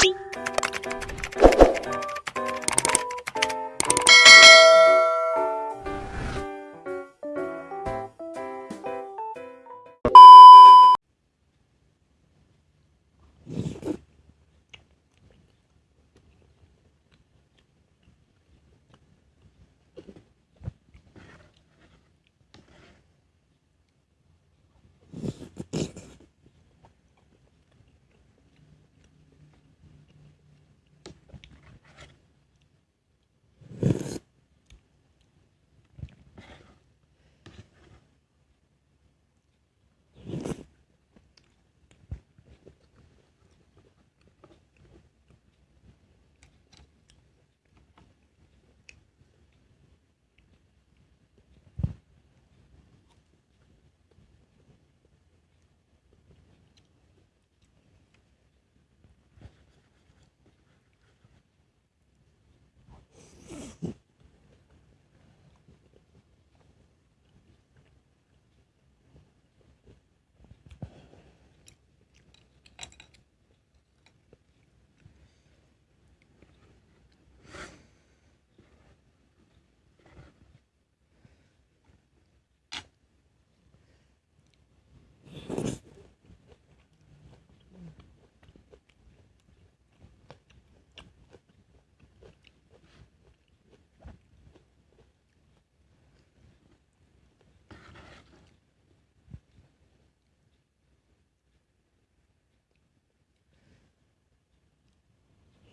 Beep.